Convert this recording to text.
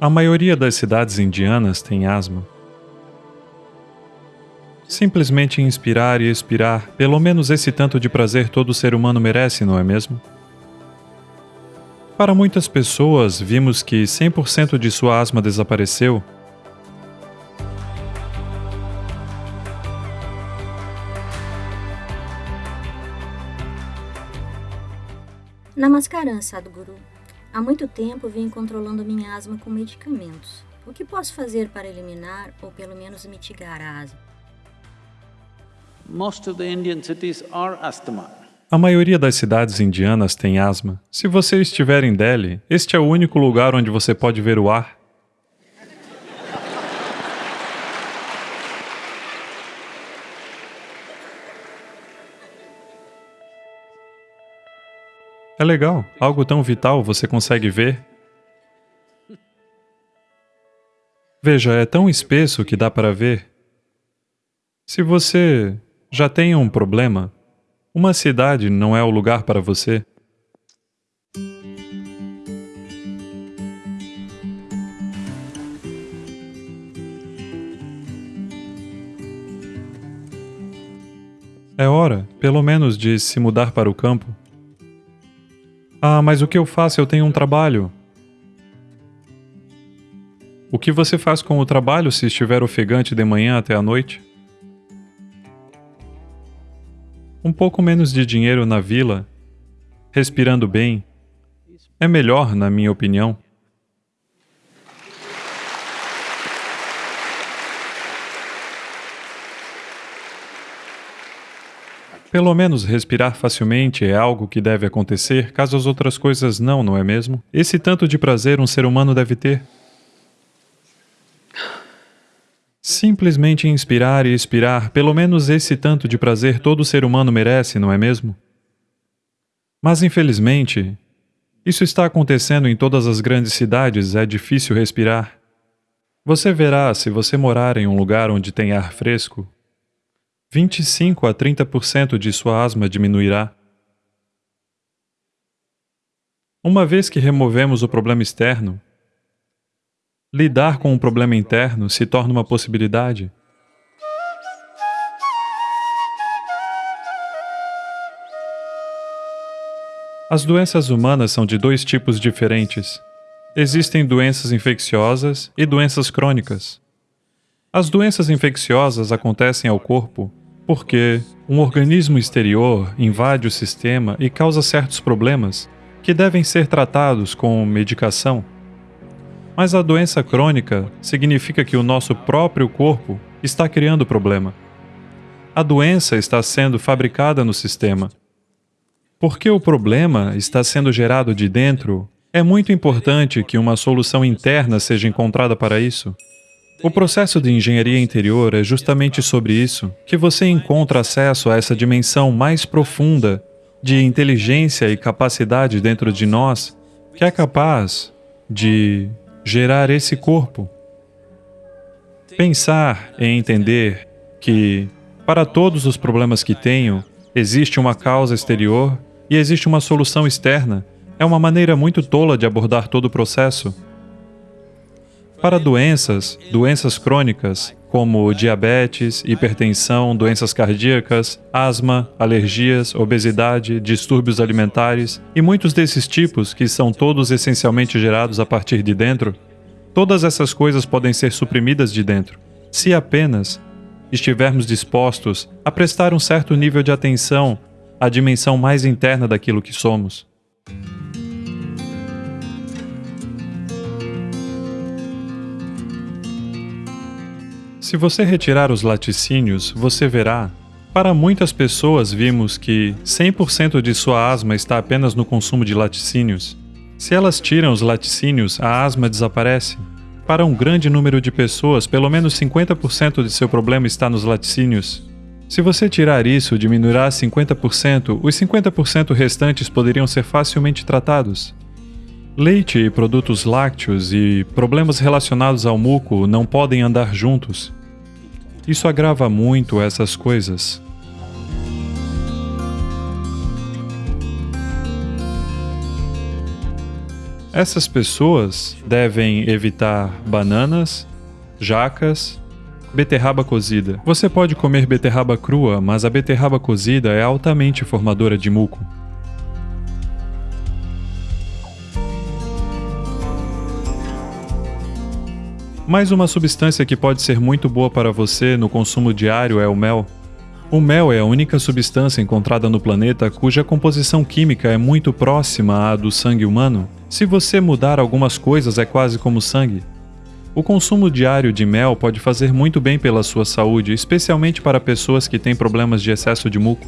A maioria das cidades indianas tem asma. Simplesmente inspirar e expirar, pelo menos esse tanto de prazer todo ser humano merece, não é mesmo? Para muitas pessoas, vimos que 100% de sua asma desapareceu. Namaskaram, Sadhguru. Há muito tempo venho controlando minha asma com medicamentos. O que posso fazer para eliminar ou pelo menos mitigar a asma? Most of the Indian cities are asthma. A maioria das cidades indianas tem asma. Se você estiver em Delhi, este é o único lugar onde você pode ver o ar. É legal, algo tão vital você consegue ver. Veja, é tão espesso que dá para ver. Se você já tem um problema, uma cidade não é o lugar para você. É hora, pelo menos, de se mudar para o campo. Ah, mas o que eu faço? Eu tenho um trabalho. O que você faz com o trabalho se estiver ofegante de manhã até a noite? um pouco menos de dinheiro na vila, respirando bem, é melhor, na minha opinião. Pelo menos respirar facilmente é algo que deve acontecer, caso as outras coisas não, não é mesmo? Esse tanto de prazer um ser humano deve ter. Simplesmente inspirar e expirar, pelo menos esse tanto de prazer todo ser humano merece, não é mesmo? Mas infelizmente, isso está acontecendo em todas as grandes cidades, é difícil respirar. Você verá, se você morar em um lugar onde tem ar fresco, 25 a 30% de sua asma diminuirá. Uma vez que removemos o problema externo, lidar com um problema interno se torna uma possibilidade. As doenças humanas são de dois tipos diferentes. Existem doenças infecciosas e doenças crônicas. As doenças infecciosas acontecem ao corpo porque um organismo exterior invade o sistema e causa certos problemas que devem ser tratados com medicação. Mas a doença crônica significa que o nosso próprio corpo está criando problema. A doença está sendo fabricada no sistema. Porque o problema está sendo gerado de dentro, é muito importante que uma solução interna seja encontrada para isso. O processo de engenharia interior é justamente sobre isso, que você encontra acesso a essa dimensão mais profunda de inteligência e capacidade dentro de nós, que é capaz de gerar esse corpo. Pensar e entender que, para todos os problemas que tenho, existe uma causa exterior e existe uma solução externa, é uma maneira muito tola de abordar todo o processo. Para doenças, doenças crônicas, como diabetes, hipertensão, doenças cardíacas, asma, alergias, obesidade, distúrbios alimentares e muitos desses tipos que são todos essencialmente gerados a partir de dentro, todas essas coisas podem ser suprimidas de dentro, se apenas estivermos dispostos a prestar um certo nível de atenção à dimensão mais interna daquilo que somos. Se você retirar os laticínios, você verá. Para muitas pessoas, vimos que 100% de sua asma está apenas no consumo de laticínios. Se elas tiram os laticínios, a asma desaparece. Para um grande número de pessoas, pelo menos 50% de seu problema está nos laticínios. Se você tirar isso, diminuirá 50%, os 50% restantes poderiam ser facilmente tratados. Leite e produtos lácteos e problemas relacionados ao muco não podem andar juntos. Isso agrava muito essas coisas. Essas pessoas devem evitar bananas, jacas, beterraba cozida. Você pode comer beterraba crua, mas a beterraba cozida é altamente formadora de muco. Mais uma substância que pode ser muito boa para você no consumo diário é o mel. O mel é a única substância encontrada no planeta cuja composição química é muito próxima à do sangue humano. Se você mudar algumas coisas, é quase como sangue. O consumo diário de mel pode fazer muito bem pela sua saúde, especialmente para pessoas que têm problemas de excesso de muco.